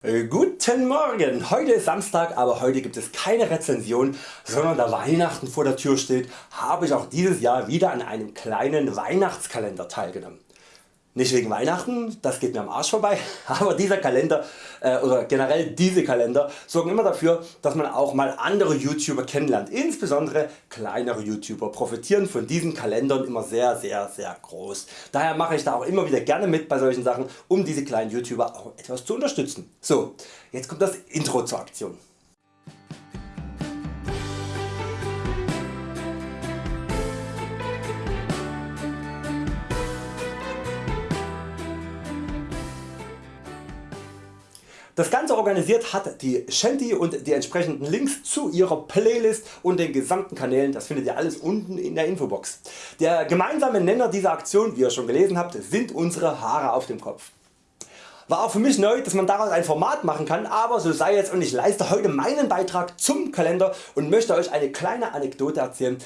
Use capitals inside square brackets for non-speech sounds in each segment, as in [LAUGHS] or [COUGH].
Äh, guten Morgen! Heute ist Samstag, aber heute gibt es keine Rezension, sondern da Weihnachten vor der Tür steht, habe ich auch dieses Jahr wieder an einem kleinen Weihnachtskalender teilgenommen. Nicht wegen Weihnachten, das geht mir am Arsch vorbei, [LAUGHS] aber dieser Kalender äh, oder generell diese Kalender sorgen immer dafür, dass man auch mal andere YouTuber kennenlernt. Insbesondere kleinere YouTuber profitieren von diesen Kalendern immer sehr sehr sehr groß. Daher mache ich da auch immer wieder gerne mit bei solchen Sachen, um diese kleinen YouTuber auch etwas zu unterstützen. So, jetzt kommt das Intro zur Aktion. Das Ganze organisiert hat die Shanty und die entsprechenden Links zu ihrer Playlist und den gesamten Kanälen, das findet ihr alles unten in der Infobox. Der gemeinsame Nenner dieser Aktion, wie ihr schon gelesen habt, sind unsere Haare auf dem Kopf. War auch für mich neu, dass man daraus ein Format machen kann, aber so sei es und ich leiste heute meinen Beitrag zum Kalender und möchte Euch eine kleine Anekdote erzählen,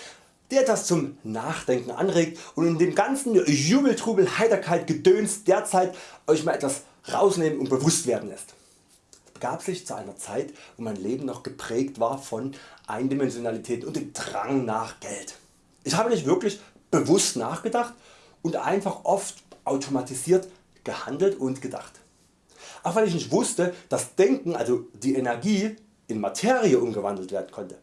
die etwas zum Nachdenken anregt und in dem ganzen Jubeltrubel, Heiterkeit, Gedöns derzeit Euch mal etwas rausnehmen und bewusst werden lässt begab sich zu einer Zeit wo mein Leben noch geprägt war von Eindimensionalität und dem Drang nach Geld. Ich habe nicht wirklich bewusst nachgedacht und einfach oft automatisiert gehandelt und gedacht. Auch weil ich nicht wusste dass Denken also die Energie in Materie umgewandelt werden konnte.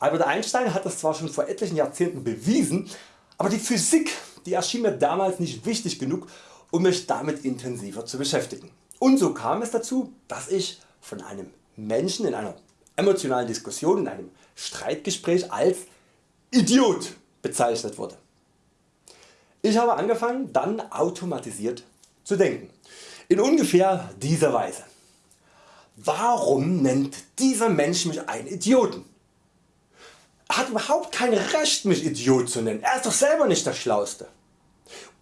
Albert Einstein hat das zwar schon vor etlichen Jahrzehnten bewiesen, aber die Physik die erschien mir damals nicht wichtig genug um mich damit intensiver zu beschäftigen. Und so kam es dazu dass ich von einem Menschen in einer emotionalen Diskussion, in einem Streitgespräch als Idiot bezeichnet wurde. Ich habe angefangen dann automatisiert zu denken. In ungefähr dieser Weise. Warum nennt dieser Mensch mich einen Idioten? Er hat überhaupt kein Recht mich Idiot zu nennen, er ist doch selber nicht der Schlauste.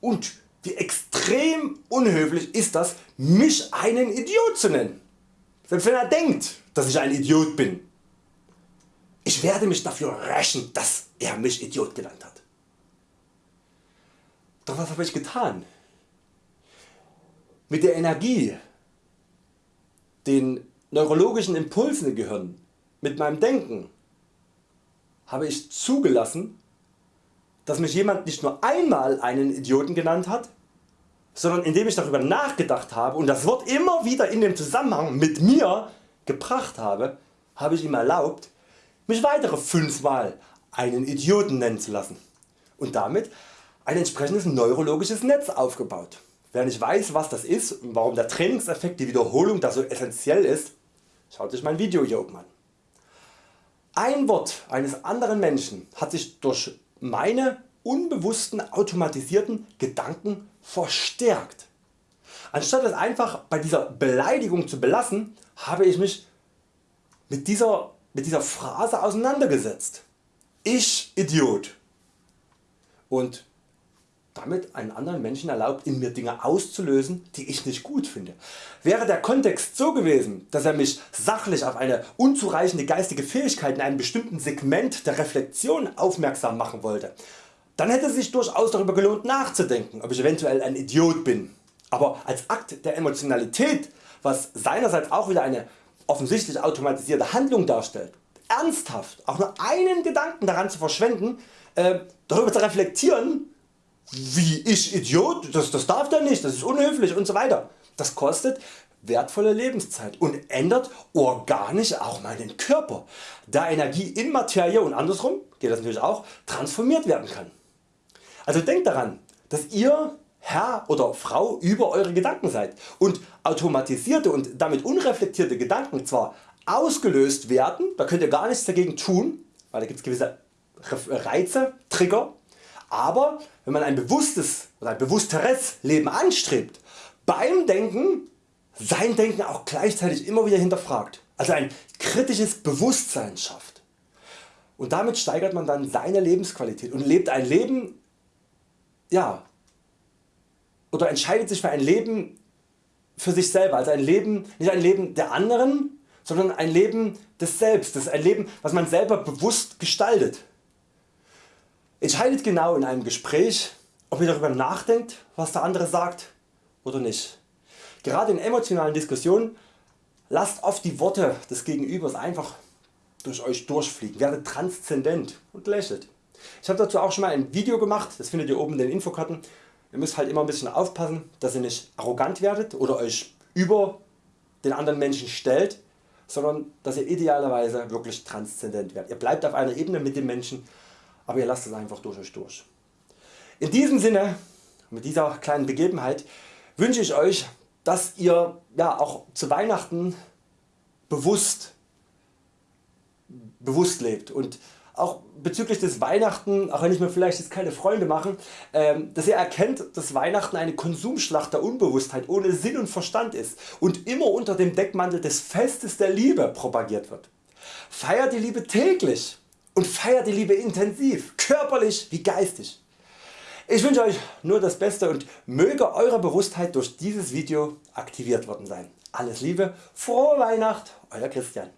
Und wie extrem unhöflich ist das mich einen Idiot zu nennen. Selbst wenn er denkt dass ich ein Idiot bin. Ich werde mich dafür rächen dass er mich Idiot genannt hat. Doch was habe ich getan? Mit der Energie, den neurologischen Impulsen im Gehirn, mit meinem Denken habe ich zugelassen dass mich jemand nicht nur einmal einen Idioten genannt hat, sondern indem ich darüber nachgedacht habe und das Wort immer wieder in dem Zusammenhang mit mir gebracht habe, habe ich ihm erlaubt mich weitere 5 Mal einen Idioten nennen zu lassen und damit ein entsprechendes neurologisches Netz aufgebaut. Wer nicht weiß was das ist und warum der Trainingseffekt die Wiederholung da so essentiell ist, schaut sich mein Video hier oben an. Ein Wort eines anderen Menschen hat sich durch meine unbewussten automatisierten Gedanken verstärkt. Anstatt es einfach bei dieser Beleidigung zu belassen, habe ich mich mit dieser, mit dieser Phrase auseinandergesetzt. Ich Idiot. Und damit einen anderen Menschen erlaubt in mir Dinge auszulösen die ich nicht gut finde. Wäre der Kontext so gewesen dass er mich sachlich auf eine unzureichende geistige Fähigkeit in einem bestimmten Segment der Reflexion aufmerksam machen wollte, dann hätte es sich durchaus darüber gelohnt nachzudenken ob ich eventuell ein Idiot bin. Aber als Akt der Emotionalität, was seinerseits auch wieder eine offensichtlich automatisierte Handlung darstellt, ernsthaft auch nur einen Gedanken daran zu verschwenden, äh, darüber zu reflektieren, wie ich Idiot, das, das darf der nicht, das ist unhöflich und so weiter. Das kostet wertvolle Lebenszeit und ändert organisch auch meinen Körper, da Energie in Materie und andersrum geht das natürlich auch transformiert werden kann. Also denkt daran, dass ihr Herr oder Frau über Eure Gedanken seid und automatisierte und damit unreflektierte Gedanken zwar ausgelöst werden, da könnt ihr gar nichts dagegen tun, weil da gibt es gewisse Reize, Trigger, aber wenn man ein bewusstes oder ein bewussteres Leben anstrebt, beim Denken sein Denken auch gleichzeitig immer wieder hinterfragt, also ein kritisches Bewusstsein schafft. Und damit steigert man dann seine Lebensqualität und lebt ein Leben ja, oder entscheidet sich für ein Leben für sich selber, also ein Leben, nicht ein Leben der anderen, sondern ein Leben des Selbst, das ist ein Leben was man selber bewusst gestaltet. Entscheidet genau in einem Gespräch ob ihr darüber nachdenkt was der andere sagt oder nicht. Gerade in emotionalen Diskussionen Lasst oft die Worte des Gegenübers einfach durch Euch durchfliegen, werdet transzendent und lächelt. Ich habe dazu auch schon mal ein Video gemacht, das findet ihr oben in den Infokarten. Ihr müsst halt immer ein bisschen aufpassen, dass ihr nicht arrogant werdet oder Euch über den anderen Menschen stellt, sondern dass ihr idealerweise wirklich transzendent werdet. Ihr bleibt auf einer Ebene mit dem Menschen, aber ihr lasst es einfach durch Euch durch. In diesem Sinne, mit dieser kleinen Begebenheit, wünsche ich Euch, dass ihr ja, auch zu Weihnachten bewusst, bewusst lebt und auch bezüglich des Weihnachten, auch wenn ich mir vielleicht jetzt keine Freunde mache, ähm, dass ihr erkennt dass Weihnachten eine Konsumschlacht der Unbewusstheit ohne Sinn und Verstand ist und immer unter dem Deckmantel des Festes der Liebe propagiert wird. Feiert die Liebe täglich und feiert die Liebe intensiv, körperlich wie geistig. Ich wünsche Euch nur das Beste und möge Eure Bewusstheit durch dieses Video aktiviert worden sein. Alles Liebe, frohe Weihnacht, Euer Christian.